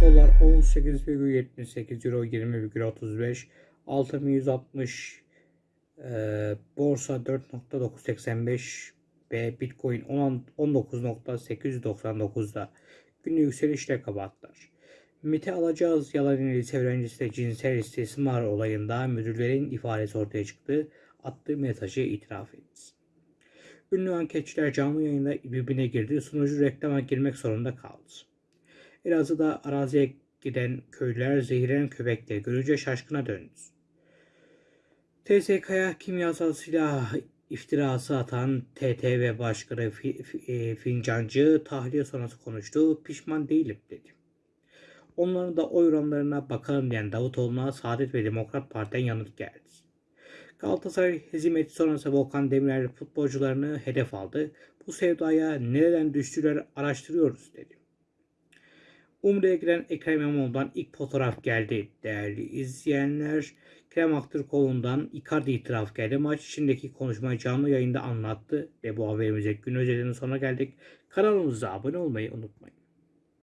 Dolar 18,78 Euro 20,35 Altın 160 e, Borsa 4.985 ve Bitcoin 10 19.899'da günlük yükselişle kapattılar. MIT'e alacağız yalan lise öğrencisi de cinsel istismar olayında müdürlerin ifadesi ortaya çıktı. Attığı mesajı itiraf etti. Ünlü anketçiler canlı yayında birbirine girdi. Sunucu reklama girmek zorunda kaldı. Elazığ'da araziye giden köylüler zehirlenen köpekleri görünce şaşkına döndü. TSK'ya kimyasal silah iftirası atan TTV Başkanı e, Fincancı tahliye sonrası konuştu. Pişman değilim dedi. Onların da oy oranlarına bakalım diyen Davutoğlu'na Saadet ve Demokrat Parti'den yanıt geldi. Galatasaray hezimeti sonrası Volkan Demirel futbolcularını hedef aldı. Bu sevdaya nereden düştüler araştırıyoruz dedi. Umre'ye giren Ekrem İmamoğlu'ndan ilk fotoğraf geldi. Değerli izleyenler, Kerem Aktürkoğlu'ndan Icardi itiraf geldi. Maç içindeki konuşmayı canlı yayında anlattı. Ve bu haberimize gün özelinin sonuna geldik. Kanalımıza abone olmayı unutmayın.